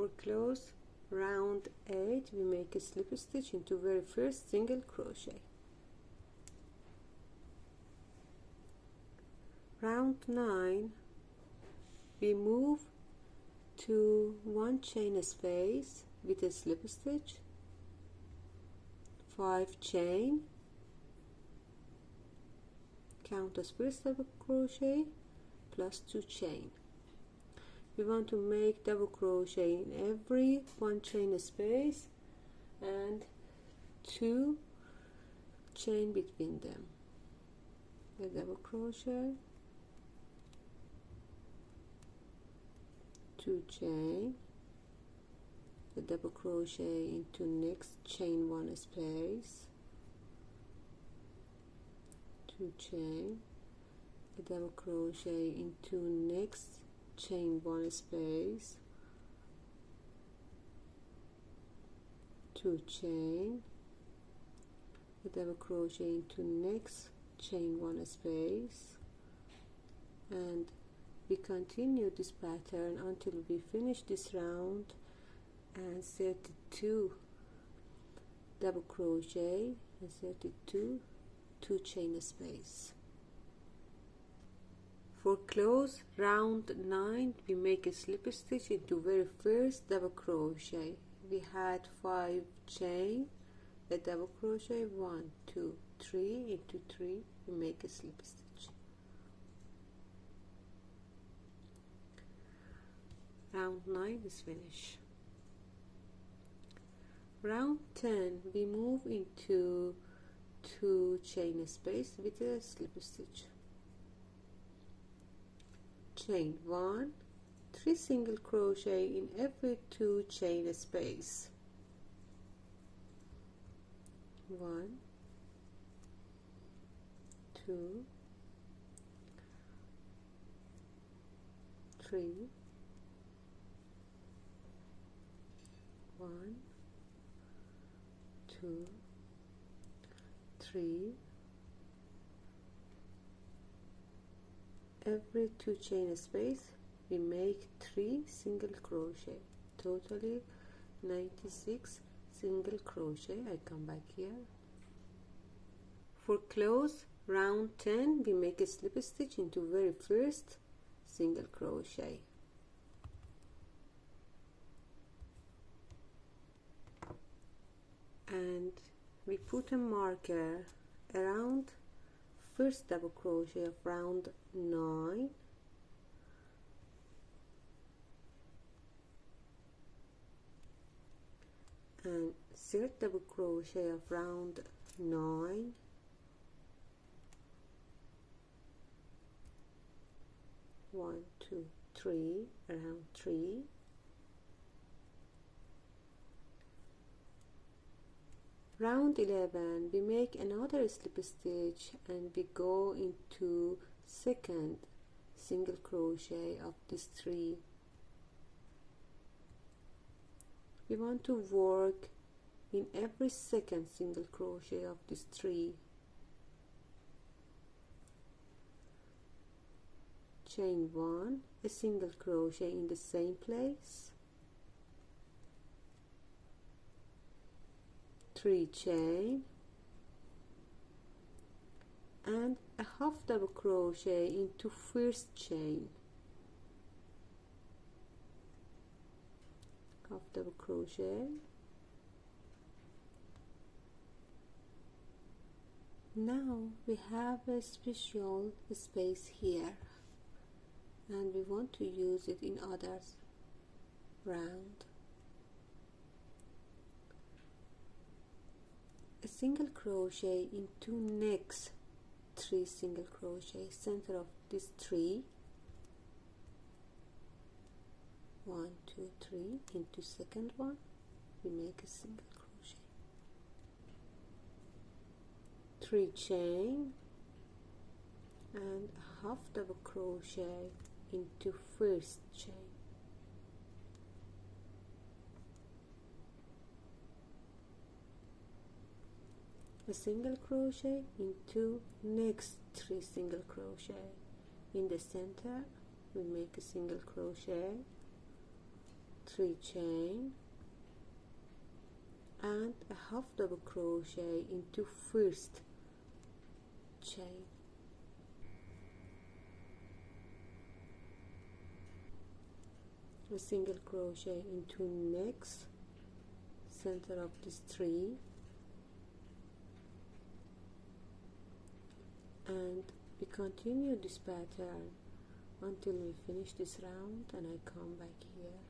for close round 8 we make a slip stitch into very first single crochet. Round 9 we move to one chain space with a slip stitch 5 chain count as first double crochet plus 2 chain we want to make double crochet in every one chain space and two chain between them. A double crochet two chain a double crochet into next chain one space two chain a double crochet into next chain one space two chain. Double crochet into next chain one space. And we continue this pattern until we finish this round and 32 double crochet and 32 two chain space for close round 9 we make a slip stitch into very first double crochet. We had 5 chain a double crochet 1 2 3 into 3 we make a slip stitch. Round 9 is finished. Round 10 we move into two chain space with a slip stitch chain one three single crochet in every two chain space. One two three one two three every two chain space we make three single crochet. Totally 96 single crochet. I come back here. For close round 10 we make a slip stitch into very first single crochet. And we put a marker around first double crochet of round 9 and third double crochet of round 9 one two three around three round 11 we make another slip stitch and we go into second single crochet of this three. We want to work in every second single crochet of this three. Chain one a single crochet in the same place three chain and a half double crochet into first chain. Half double crochet. Now we have a special space here and we want to use it in others. Round single crochet into next three single crochet center of this three. One two three into second one. We make a single crochet. Three chain and half double crochet into first chain a single crochet into next three single crochet. In the center we make a single crochet three chain and a half double crochet into first chain. A single crochet into next center of this tree and we continue this pattern until we finish this round and I come back here